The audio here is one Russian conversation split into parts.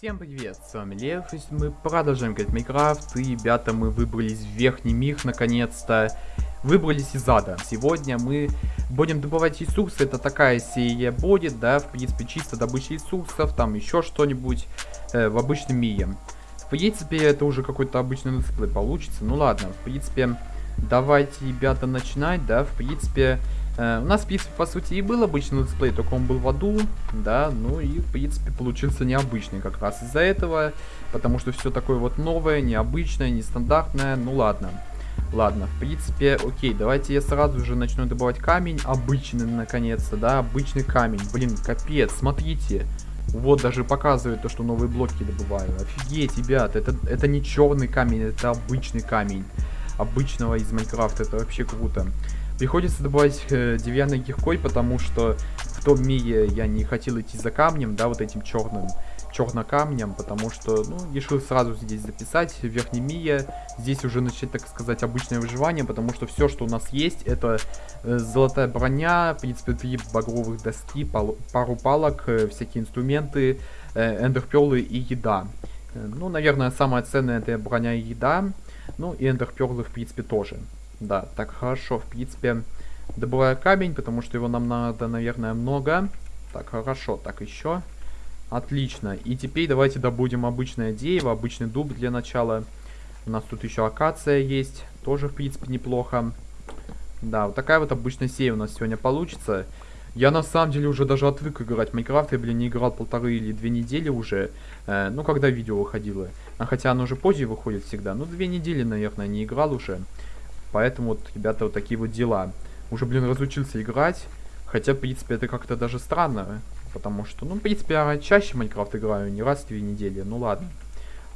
Всем привет, с вами Лев, и мы продолжаем играть Minecraft, и, ребята, мы выбрались в верхний мир, наконец-то, выбрались из ада. Сегодня мы будем добывать ресурсы, это такая серия будет, да, в принципе, чисто добыча ресурсов, там еще что-нибудь э, в обычном мире. В принципе, это уже какой-то обычный летсплей получится, ну ладно, в принципе, давайте, ребята, начинать, да, в принципе... Э, у нас, в принципе, по сути, и был обычный летсплей, только он был в аду, да, ну и, в принципе, получился необычный как раз из-за этого, потому что все такое вот новое, необычное, нестандартное, ну ладно. Ладно, в принципе, окей, давайте я сразу же начну добывать камень, обычный, наконец-то, да, обычный камень, блин, капец, смотрите, вот даже показывает то, что новые блоки добываю, офигеть, ребят, это, это не черный камень, это обычный камень, обычного из Майнкрафта, это вообще круто. Приходится добывать э, деревянной киркой, потому что в том мире я не хотел идти за камнем, да, вот этим черным, чернокамнем, потому что, ну, решил сразу здесь записать, в верхнем мире, здесь уже начать, так сказать, обычное выживание, потому что все, что у нас есть, это э, золотая броня, в принципе, три багровых доски, пал пару палок, э, всякие инструменты, э, эндерперлы и еда. Э, ну, наверное, самое ценное это броня и еда, ну, и эндерперлы, в принципе, тоже. Да, так хорошо, в принципе, добываю камень, потому что его нам надо, наверное, много. Так, хорошо, так еще. Отлично. И теперь давайте добудем обычное дерево, обычный дуб для начала. У нас тут еще акация есть, тоже, в принципе, неплохо. Да, вот такая вот обычная серия у нас сегодня получится. Я на самом деле уже даже отвык играть в Майнкрафт, я, блин, не играл полторы или две недели уже, э, ну, когда видео выходило. А хотя оно уже позже выходит всегда, ну, две недели, наверное, не играл уже. Поэтому вот, ребята, вот такие вот дела. Уже, блин, разучился играть. Хотя, в принципе, это как-то даже странно. Потому что, ну, в принципе, я чаще Майнкрафт играю, не раз в две недели. Ну, ладно.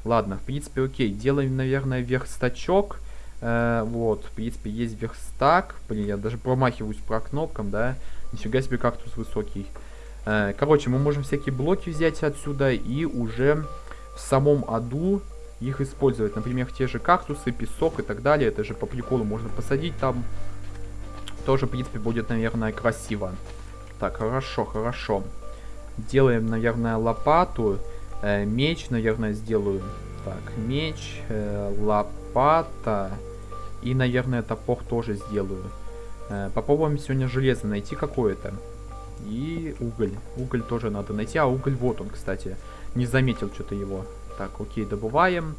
Ладно, в принципе, окей. Делаем, наверное, верстачок. Э, вот, в принципе, есть верстак. Блин, я даже промахиваюсь про кнопкам, да. Нифига себе кактус высокий. Э, короче, мы можем всякие блоки взять отсюда и уже в самом аду их использовать. Например, те же кактусы, песок и так далее. Это же по приколу можно посадить там. Тоже, в принципе, будет, наверное, красиво. Так, хорошо, хорошо. Делаем, наверное, лопату. Э, меч, наверное, сделаю. Так, меч, э, лопата. И, наверное, топор тоже сделаю. Э, попробуем сегодня железо найти какое-то. И уголь. Уголь тоже надо найти. А уголь вот он, кстати. Не заметил что-то его. Так, окей, добываем.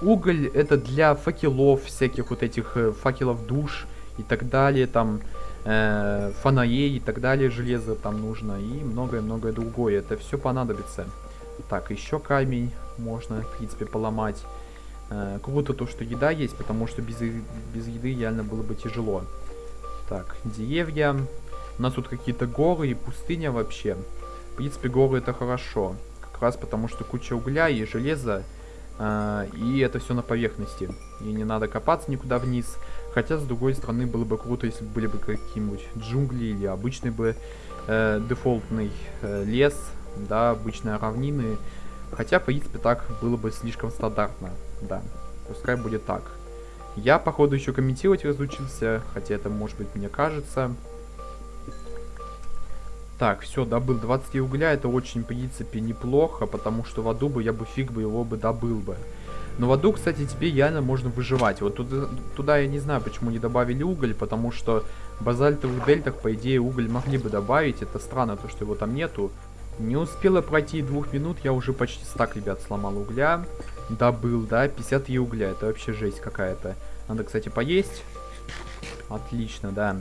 Уголь это для факелов, всяких вот этих э, факелов душ и так далее, там э, фонарей и так далее, железо там нужно и многое-многое другое. Это все понадобится. Так, еще камень можно, в принципе, поломать. Э, круто то, что еда есть, потому что без, без еды реально было бы тяжело. Так, деревья. У нас тут какие-то горы и пустыня вообще. В принципе, горы это хорошо раз потому что куча угля и железа, э, и это все на поверхности. И не надо копаться никуда вниз. Хотя, с другой стороны, было бы круто, если бы были бы какие-нибудь джунгли или обычный бы э, дефолтный э, лес, да, обычные равнины. Хотя, в принципе, так было бы слишком стандартно, да. Пускай будет так. Я, походу, еще комментировать разучился, хотя это, может быть, мне кажется. Так, все, добыл 20 угля, это очень, в принципе, неплохо, потому что в аду бы я бы фиг бы его бы добыл бы. Но в аду, кстати, теперь реально можно выживать. Вот туда, туда я не знаю, почему не добавили уголь, потому что в базальтовых дельтах, по идее, уголь могли бы добавить. Это странно, то, что его там нету. Не успела пройти двух минут, я уже почти стак, ребят, сломал угля. Добыл, да, 53 угля, это вообще жесть какая-то. Надо, кстати, поесть. Отлично, да.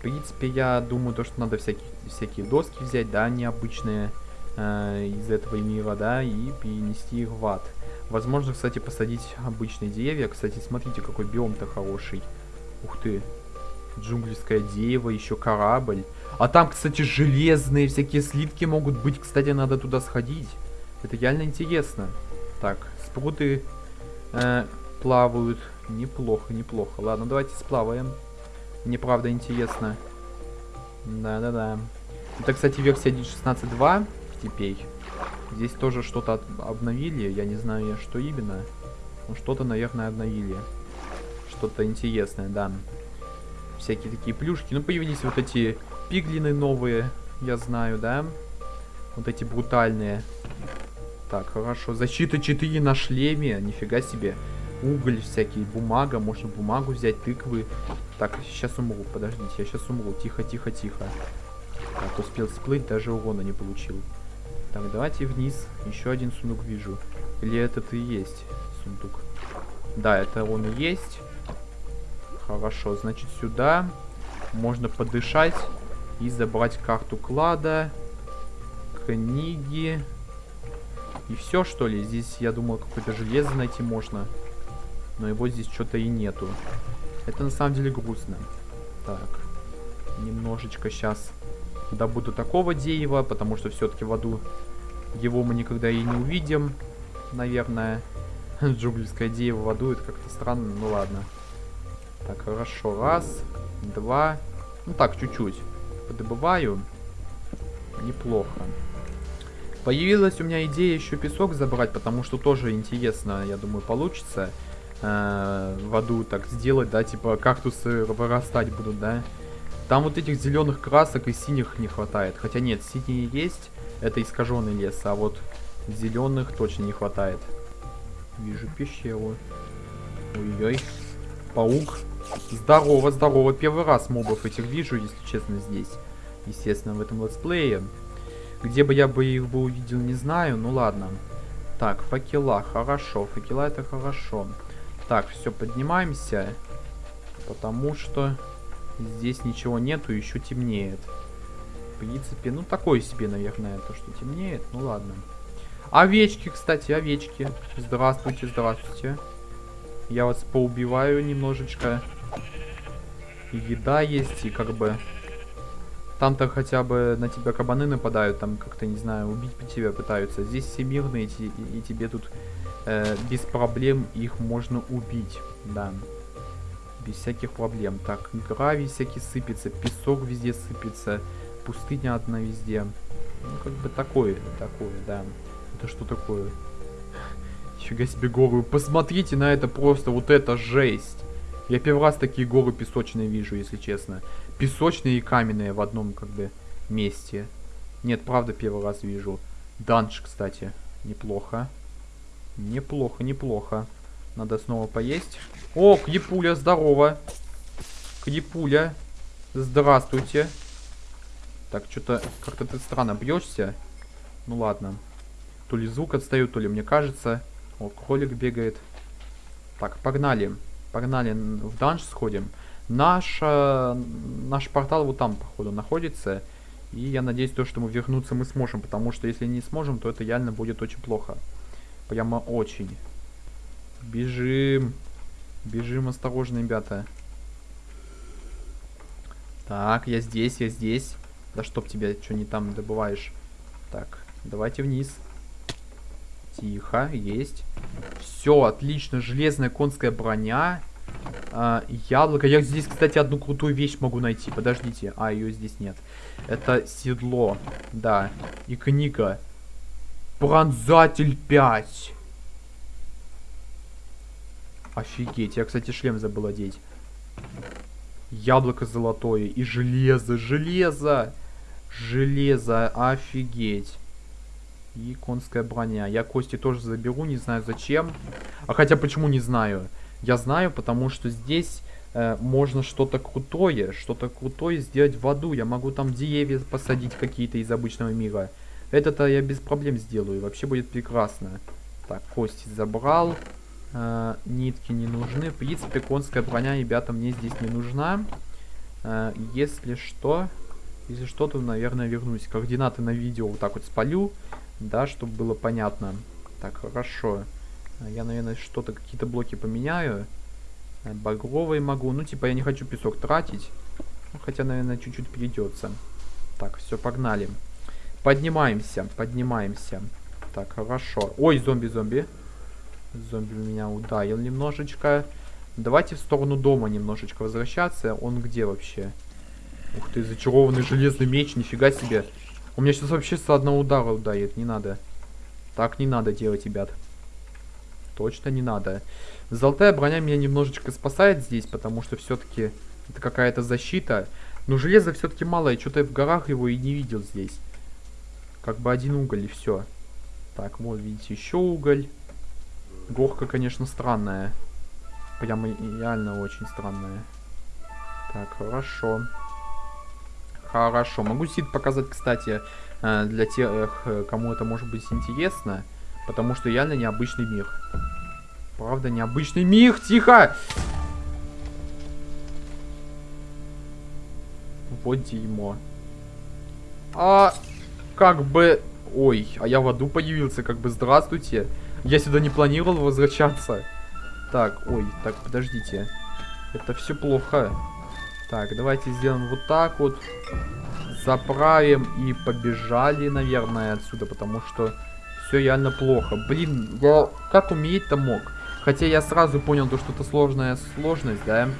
Принципе, я думаю, то, что надо всякие, всякие доски взять, да, необычные э, из этого мира, да, и перенести их в ад. Возможно, кстати, посадить обычные деревья. Кстати, смотрите, какой биом-то хороший. Ух ты. Джунглиское дерево, еще корабль. А там, кстати, железные всякие слитки могут быть. Кстати, надо туда сходить. Это реально интересно. Так, спруты э, плавают. Неплохо, неплохо. Ладно, давайте сплаваем. Мне правда интересно. Да-да-да. Это, кстати, версия 1.16.2 теперь. Здесь тоже что-то обновили. Я не знаю, что именно. Но что-то, наверное, обновили. Что-то интересное, да. Всякие такие плюшки. Ну, появились вот эти пиглины новые. Я знаю, да? Вот эти брутальные. Так, хорошо. Защита 4 на шлеме. Нифига себе. Уголь всякий, бумага. Можно бумагу взять, тыквы. Так, сейчас умру. Подождите, я сейчас умру. Тихо, тихо, тихо. Так, успел всплыть, даже урона не получил. Так, давайте вниз. Еще один сундук вижу. Или этот и есть сундук? Да, это он и есть. Хорошо, значит сюда можно подышать и забрать карту клада, книги и все что ли. Здесь, я думал, какое-то железо найти можно, но его здесь что-то и нету. Это на самом деле грустно. Так, немножечко сейчас добуду такого дерева, потому что все-таки в аду его мы никогда и не увидим, наверное. Джуглевское дерево в аду, это как-то странно, ну ладно. Так, хорошо. Раз, два. Ну так, чуть-чуть. Подобываю. Неплохо. Появилась у меня идея еще песок забрать, потому что тоже интересно, я думаю, получится э, в аду так сделать, да, типа кактусы вырастать будут, да. Там вот этих зеленых красок и синих не хватает. Хотя нет, синие есть, это искаженный лес, а вот зеленых точно не хватает. Вижу пещеру. Ой-ой. Паук. Здорово, здорово. Первый раз мобов этих вижу, если честно, здесь. Естественно, в этом летсплее. Где бы я бы их бы увидел, не знаю. Ну ладно. Так, факела. Хорошо. Факела это хорошо. Так, все, поднимаемся. Потому что здесь ничего нету, еще темнеет. В принципе, ну такое себе, наверное, то, что темнеет. Ну ладно. Овечки, кстати, овечки. Здравствуйте, здравствуйте. Я вас поубиваю немножечко. И еда есть, и как бы... Там-то хотя бы на тебя кабаны нападают, там как-то, не знаю, убить тебя пытаются. Здесь все мирные, и, и тебе тут э, без проблем их можно убить, да. Без всяких проблем. Так, гравий всякий сыпется, песок везде сыпется, пустыня одна везде. Ну, как бы такое, такое, да. Это что такое? Фига себе горы. Посмотрите на это просто, вот это жесть. Я первый раз такие горы песочные вижу, если честно. Песочные и каменные в одном, как бы, месте. Нет, правда, первый раз вижу. Данж, кстати. Неплохо. Неплохо, неплохо. Надо снова поесть. О, Кьепуля, здорово. Кьепуля. Здравствуйте. Так, что-то как-то ты странно бьешься. Ну ладно. То ли звук отстает, то ли мне кажется. О, кролик бегает. Так, погнали. Погнали в данж сходим. Наш, э, наш портал вот там, походу, находится. И я надеюсь, то, что мы вернуться мы сможем. Потому что если не сможем, то это реально будет очень плохо. Прямо очень. Бежим. Бежим осторожно, ребята. Так, я здесь, я здесь. Да чтоб тебя, что не там добываешь. Так, давайте вниз. Тихо, есть. Все, отлично. Железная конская броня. А, яблоко. Я здесь, кстати, одну крутую вещь могу найти. Подождите. А, ее здесь нет. Это седло. Да. И книга. Пронзатель 5. Офигеть. Я, кстати, шлем забыл одеть. Яблоко золотое. И железо. Железо. Железо. Офигеть. И конская броня. Я кости тоже заберу, не знаю зачем. А хотя почему не знаю? Я знаю, потому что здесь э, можно что-то крутое, что-то крутое сделать в аду. Я могу там деревья посадить какие-то из обычного мира. Это-то я без проблем сделаю. Вообще будет прекрасно. Так, кости забрал. Э, нитки не нужны. В принципе, конская броня, ребята, мне здесь не нужна. Э, если что... Если что, то, наверное, вернусь. Координаты на видео вот так вот спалю. Да, чтобы было понятно. Так, хорошо. Я, наверное, что-то, какие-то блоки поменяю. Багровый могу. Ну, типа, я не хочу песок тратить. Хотя, наверное, чуть-чуть придется. Так, все, погнали. Поднимаемся, поднимаемся. Так, хорошо. Ой, зомби-зомби. Зомби меня ударил немножечко. Давайте в сторону дома немножечко возвращаться. Он где вообще? Ух ты, зачарованный железный меч, нифига себе. У меня сейчас вообще с одного удара ударит, не надо. Так не надо делать, ребят. Точно не надо. Золотая броня меня немножечко спасает здесь, потому что все-таки это какая-то защита. Но железа все-таки мало, я что-то в горах его и не видел здесь. Как бы один уголь и все. Так, вот, видите, еще уголь. Горка, конечно, странная. Прямо реально очень странная. Так, хорошо. Хорошо. Могу сид показать, кстати, э, для тех, э, кому это может быть интересно. Потому что реально необычный мир. Правда, необычный мир. Тихо! Вот дерьмо. А, как бы... Ой, а я в аду появился, как бы здравствуйте. Я сюда не планировал возвращаться. Так, ой, так, подождите. Это все плохо. Так, давайте сделаем вот так вот. Заправим и побежали, наверное, отсюда, потому что все реально плохо. Блин, я как умереть-то мог? Хотя я сразу понял, то, что это сложная сложность, да?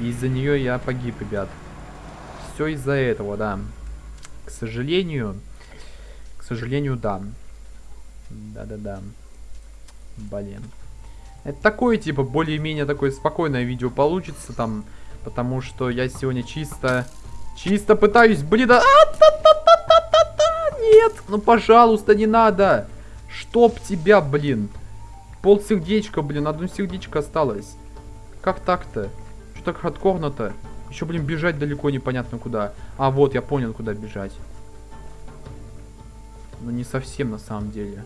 И из-за нее я погиб, ребят. Все из-за этого, да. К сожалению, сожалению, да. Да-да-да. Блин. Это такое, типа, более-менее такое спокойное видео получится там. Потому что я сегодня чисто... Чисто пытаюсь, блин, а, Нет, ну пожалуйста, не надо. Чтоб тебя, блин. Пол сердечка, блин, одно сердечко осталось. Как так-то? Что так хардкорно-то? Еще, блин, бежать далеко непонятно куда. А, вот, я понял, куда бежать. Но не совсем на самом деле.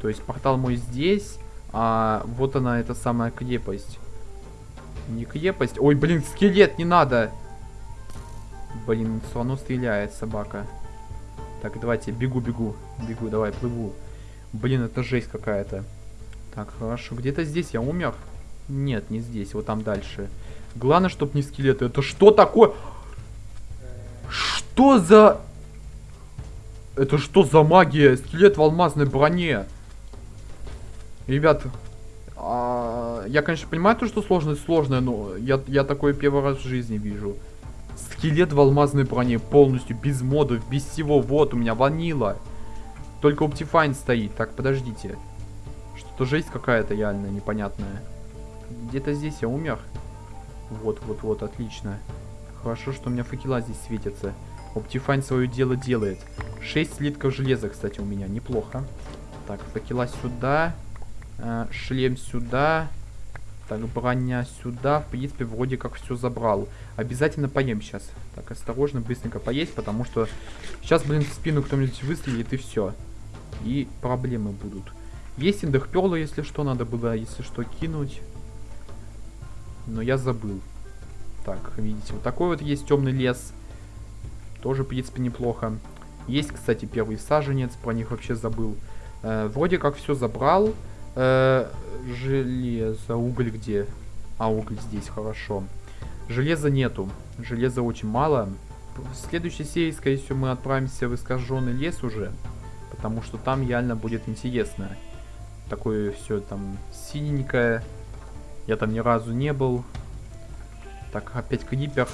То есть портал мой здесь, а вот она, эта самая крепость. Не крепость. Ой, блин, скелет, не надо. Блин, все равно стреляет собака. Так, давайте, бегу, бегу. Бегу, давай, плыву. Блин, это жесть какая-то. Так, хорошо. Где-то здесь я умер? Нет, не здесь, вот там дальше. Главное, чтобы не скелеты. Это что такое? Что за... Это что за магия? Скелет в алмазной броне. Ребят, а, я, конечно, понимаю то, что сложность сложная, но я, я такое первый раз в жизни вижу. Скелет в алмазной броне полностью, без модов, без всего. Вот, у меня ванила. Только Optifine стоит. Так, подождите. Что-то жесть какая-то реально непонятная. Где-то здесь я умер. Вот, вот, вот, отлично. Хорошо, что у меня факела здесь светятся. Optifine свое дело делает. 6 слитков железа, кстати, у меня. Неплохо. Так, факела сюда. Э, шлем сюда. Так, броня сюда. В принципе, вроде как все забрал. Обязательно поем сейчас. Так, осторожно, быстренько поесть, потому что сейчас, блин, в спину кто-нибудь выстрелит и все. И проблемы будут. Есть индехперлы, если что, надо было, если что, кинуть. Но я забыл. Так, видите, вот такой вот есть темный лес. Тоже, в принципе, неплохо. Есть, кстати, первый саженец, про них вообще забыл. Э, вроде как все забрал. Э, железо, уголь где? А, уголь здесь, хорошо. Железа нету. Железа очень мало. В следующей серии, скорее всего, мы отправимся в искаженный лес уже. Потому что там реально будет интересно. Такое все там синенькое. Я там ни разу не был. Так, опять крипер.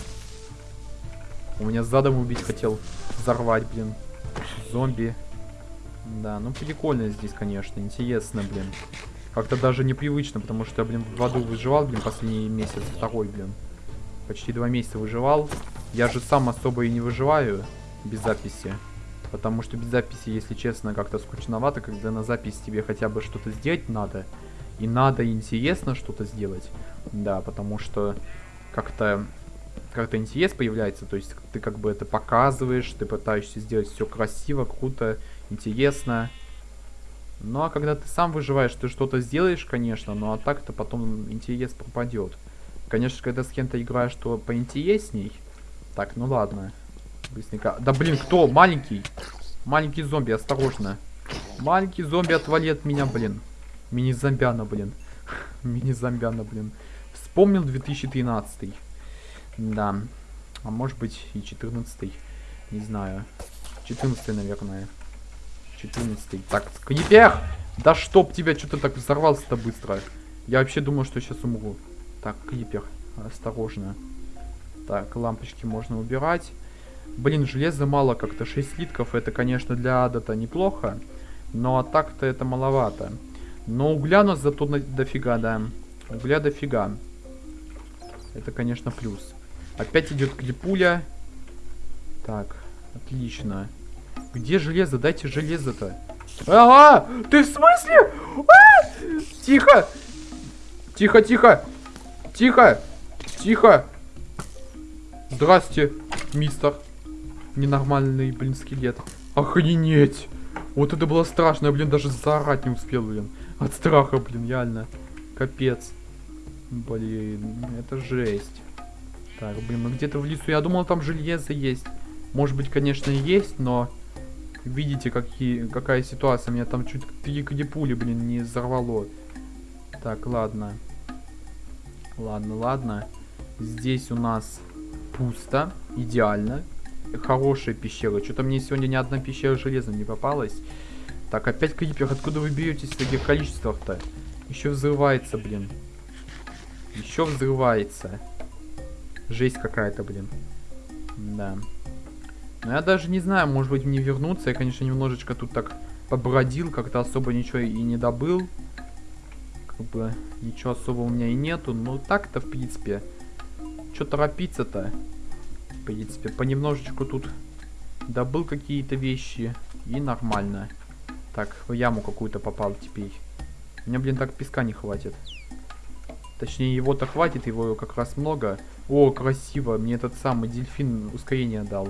У меня задом убить хотел. Взорвать, блин. Зомби. Да, ну прикольно здесь, конечно. Интересно, блин. Как-то даже непривычно, потому что я, блин, в аду выживал, блин, последний месяц. Второй, блин. Почти два месяца выживал. Я же сам особо и не выживаю без записи. Потому что без записи, если честно, как-то скучновато, когда на запись тебе хотя бы что-то сделать надо. И надо интересно что-то сделать. Да, потому что как-то как-то интерес появляется, то есть ты как бы это показываешь, ты пытаешься сделать все красиво, круто, интересно. Ну а когда ты сам выживаешь, ты что-то сделаешь, конечно, но а так-то потом интерес пропадет. Конечно, когда с кем-то играешь, то поинтересней. Так, ну ладно. Быстренько. Да блин, кто? Маленький. Маленький зомби, осторожно. Маленький зомби, отвали от меня, блин. Мини-зомбяна, блин. Мини-зомбяна, блин. Вспомнил 2013. Да. А может быть и 14. Не знаю. 14, наверное. 14. Так, скрипер! Да чтоб тебя, что-то так взорвался-то быстро. Я вообще думал, что сейчас умру. Так, крипер, осторожно. Так, лампочки можно убирать. Блин, железа мало как-то. 6 слитков, это, конечно, для ада-то неплохо. Но а так-то это маловато. Но угля нас зато дофига, да. Угля дофига. Это, конечно, плюс. Опять идет клипуля. Так, отлично. Где железо? Дайте железо-то. Ага! Ты в смысле? А! Тихо! Тихо, тихо! Тихо! Тихо! Здрасте, мистер. Ненормальный, блин, скелет. Охренеть! Вот это было страшно, я, блин, даже заорать не успел, блин. От страха, блин, реально. Капец. Блин, это жесть. Так, блин, мы где-то в лесу. Я думал, там железо есть. Может быть, конечно, и есть, но... Видите, какие, какая ситуация. Меня там чуть три пули, блин, не взорвало. Так, ладно. Ладно, ладно. Здесь у нас пусто. Идеально. Хорошая пещера. Что-то мне сегодня ни одна пещера железом не попалась. Так, опять крипер. Откуда вы беретесь в таких количествах-то? Еще взрывается, блин. Еще взрывается. Жесть какая-то, блин. Да. Но я даже не знаю, может быть мне вернуться. Я, конечно, немножечко тут так побродил, как-то особо ничего и не добыл. Как бы ничего особо у меня и нету. Но так-то, в принципе, что торопиться-то? В принципе, понемножечку тут добыл какие-то вещи. И нормально. Так, в яму какую-то попал теперь. У меня, блин, так песка не хватит. Точнее, его-то хватит, его как раз много. О, красиво. Мне этот самый дельфин ускорение дал.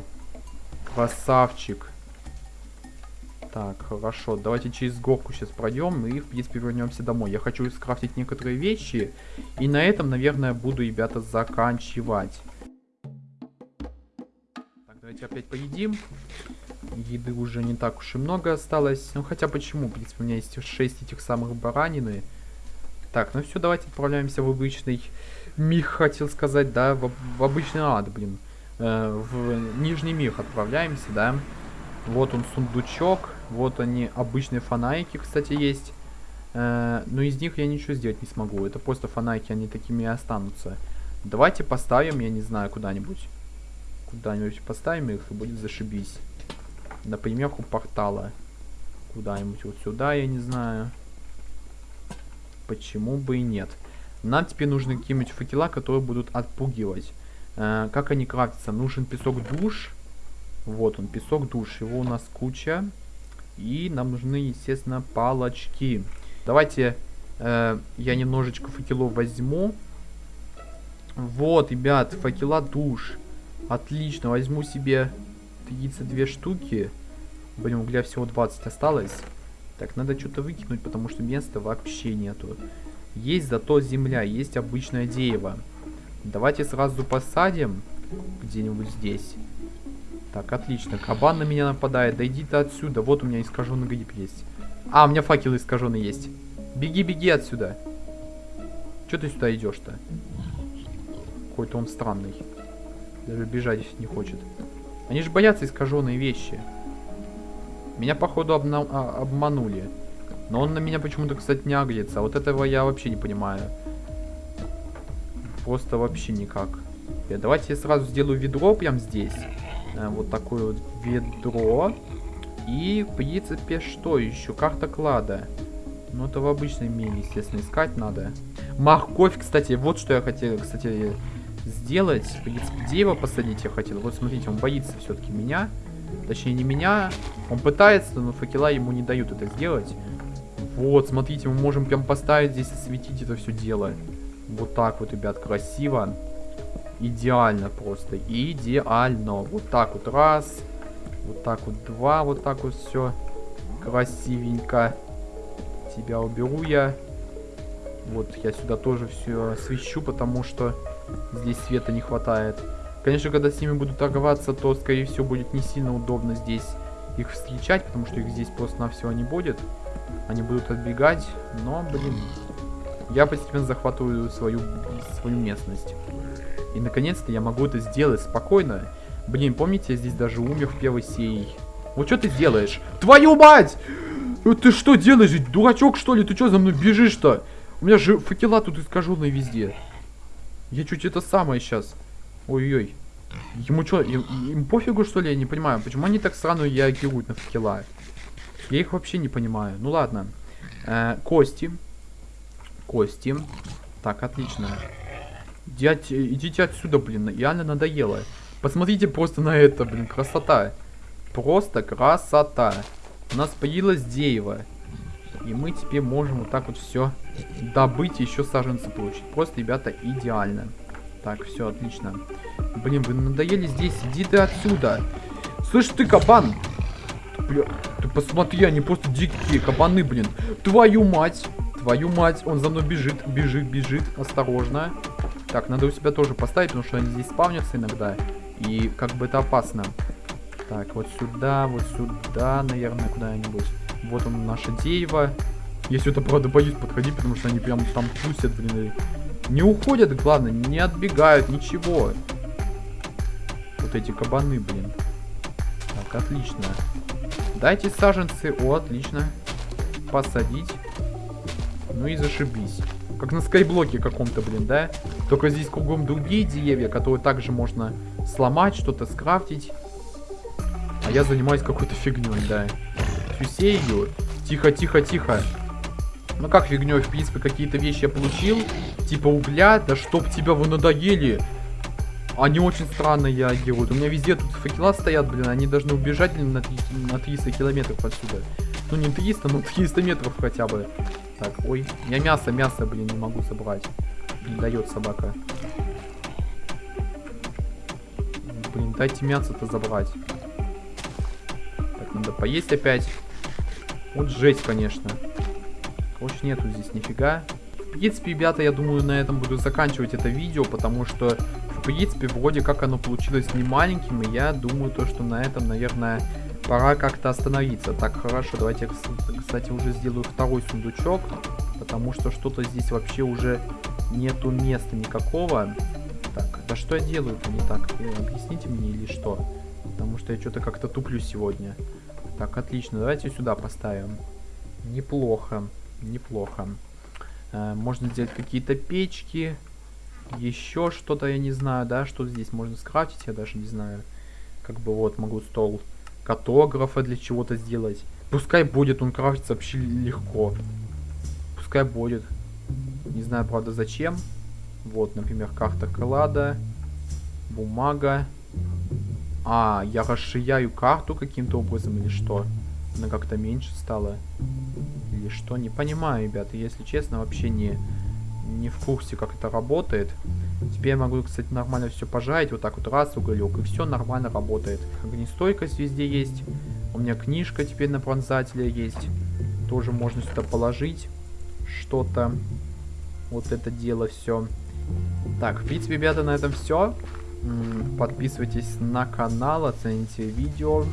Красавчик. Так, хорошо. Давайте через горку сейчас пройдем и, в принципе, вернемся домой. Я хочу скрафтить некоторые вещи. И на этом, наверное, буду, ребята, заканчивать. Так, давайте опять поедим. Еды уже не так уж и много осталось. Ну, хотя почему? В принципе, у меня есть 6 этих самых баранины. Так, ну все, давайте отправляемся в обычный мир, хотел сказать, да, в, в обычный ад, блин. Э, в нижний мир отправляемся, да. Вот он сундучок, вот они обычные фонарики, кстати, есть. Э, но из них я ничего сделать не смогу, это просто фонарики, они такими и останутся. Давайте поставим, я не знаю, куда-нибудь. Куда-нибудь поставим их, и будет зашибись. Например, у портала. Куда-нибудь вот сюда, я не знаю. Почему бы и нет. Нам теперь нужны какие-нибудь факела, которые будут отпугивать. Э, как они крафтятся? Нужен песок душ. Вот он, песок душ. Его у нас куча. И нам нужны, естественно, палочки. Давайте э, я немножечко факелов возьму. Вот, ребят, факела душ. Отлично, возьму себе 32 штуки. Блин, угля всего 20 осталось. Так, надо что-то выкинуть, потому что места вообще нету. Есть зато земля, есть обычное дерево. Давайте сразу посадим где-нибудь здесь. Так, отлично. Кабан на меня нападает. Да иди ты отсюда. Вот у меня искаженный гриб есть. А, у меня факел искаженный есть. Беги, беги отсюда. Че ты сюда идешь-то? Какой-то он странный. Даже бежать не хочет. Они же боятся искаженные вещи. Меня, походу, обна а, обманули. Но он на меня почему-то, кстати, не агрится. Вот этого я вообще не понимаю. Просто вообще никак. Я, давайте я сразу сделаю ведро прямо здесь. Э, вот такое вот ведро. И, в принципе, что еще? Карта клада. Ну, это в обычной мире, естественно, искать надо. Морковь, кстати, вот что я хотел, кстати, сделать. В принципе, дерево посадить я хотел. Вот, смотрите, он боится все-таки меня. Точнее, не меня. Он пытается, но факела ему не дают это сделать. Вот, смотрите, мы можем прям поставить здесь, осветить это все дело. Вот так вот, ребят, красиво. Идеально просто. Идеально. Вот так вот раз. Вот так вот два. Вот так вот все. Красивенько. Тебя уберу я. Вот я сюда тоже все освещу, потому что здесь света не хватает. Конечно, когда с ними буду торговаться, то, скорее всего, будет не сильно удобно здесь их встречать, потому что их здесь просто на все не будет. Они будут отбегать, но, блин, я постепенно захватываю свою, свою местность. И, наконец-то, я могу это сделать спокойно. Блин, помните, я здесь даже умер в первой серии. Вот что ты делаешь? Твою мать! Э, ты что делаешь? Дурачок, что ли? Ты что за мной бежишь-то? У меня же факела тут искаженные везде. Я чуть это самое сейчас. Ой-ой. Ему что, им, им пофигу, что ли? Я не понимаю. Почему они так странно реагируют на факела? Я их вообще не понимаю. Ну ладно. Э, кости. Кости. Так, отлично. Дядь, идите отсюда, блин. Реально надоело. Посмотрите просто на это, блин. Красота. Просто красота. у нас появилось дерево. И мы теперь можем вот так вот все добыть и еще саженцы получить. Просто, ребята, идеально. Так, все, отлично. Блин, вы надоели здесь, иди ты отсюда. Слышь ты, кабан! Бля, ты посмотри, они просто дикие кабаны, блин. Твою мать! Твою мать, он за мной бежит, бежит, бежит. Осторожно. Так, надо у себя тоже поставить, потому что они здесь спавнятся иногда. И как бы это опасно. Так, вот сюда, вот сюда, наверное, куда-нибудь. Вот он, наше дерево. Если это правда боюсь подходить, потому что они прям там тусят, блин. Не уходят, главное, не отбегают, ничего. Вот эти кабаны, блин. Так, отлично. Дайте саженцы. О, отлично. Посадить. Ну и зашибись. Как на скайблоке каком-то, блин, да? Только здесь кругом другие деревья, которые также можно сломать, что-то скрафтить. А я занимаюсь какой-то фигней, да. Фюсею. Тихо, тихо, тихо. Ну как фигней, в принципе, какие-то вещи я получил. Типа угля, да чтоб тебя вы надоели. Они очень странно реагируют. У меня везде тут факела стоят, блин. Они должны убежать блин, на, на 300 километров отсюда. Ну не 300, но 300 метров хотя бы. Так, ой. Я мясо, мясо, блин, не могу собрать. Не дает собака. Блин, дайте мясо-то забрать. Так, надо поесть опять. Вот жесть, конечно. Короче, нету здесь нифига. В принципе, ребята, я думаю, на этом буду заканчивать это видео, потому что принципе, вроде как оно получилось не маленьким, и я думаю, то, что на этом, наверное, пора как-то остановиться. Так, хорошо, давайте, кстати, уже сделаю второй сундучок, потому что что-то здесь вообще уже нету места никакого. Так, да что я делаю-то не так? Э, объясните мне или что? Потому что я что-то как-то туплю сегодня. Так, отлично, давайте сюда поставим. Неплохо, неплохо. Э, можно сделать какие-то печки еще что-то, я не знаю, да, что здесь можно скрафтить, я даже не знаю. Как бы вот, могу стол картографа для чего-то сделать. Пускай будет, он крафтится вообще легко. Пускай будет. Не знаю, правда, зачем. Вот, например, карта клада, бумага. А, я расширяю карту каким-то образом или что? Она как-то меньше стала. Или что? Не понимаю, ребята, если честно, вообще не не в курсе, как это работает. Теперь я могу, кстати, нормально все пожарить. Вот так вот раз уголек. И все нормально работает. Огнестойкость везде есть. У меня книжка теперь на пронзателе есть. Тоже можно сюда положить что-то. Вот это дело все. Так, в принципе, ребята, на этом все. Подписывайтесь на канал, оцените видео.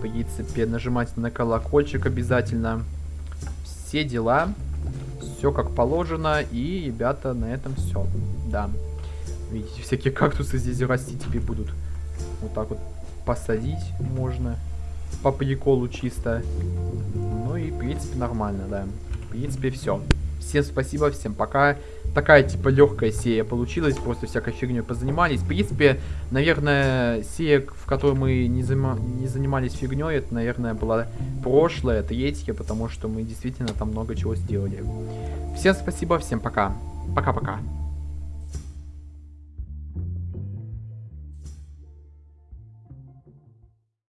В принципе, нажимайте на колокольчик обязательно. Все дела все как положено. И, ребята, на этом все. Да. Видите, всякие кактусы здесь расти теперь будут. Вот так вот посадить можно. По приколу чисто. Ну и, в принципе, нормально, да. В принципе, все. Всем спасибо, всем пока. Такая, типа, легкая серия получилась. Просто всякой фигней позанимались. В принципе, наверное, серия, в которой мы не, занима не занимались фигней, это, наверное, была прошлая, третья, потому что мы действительно там много чего сделали. Всем спасибо, всем пока. Пока-пока.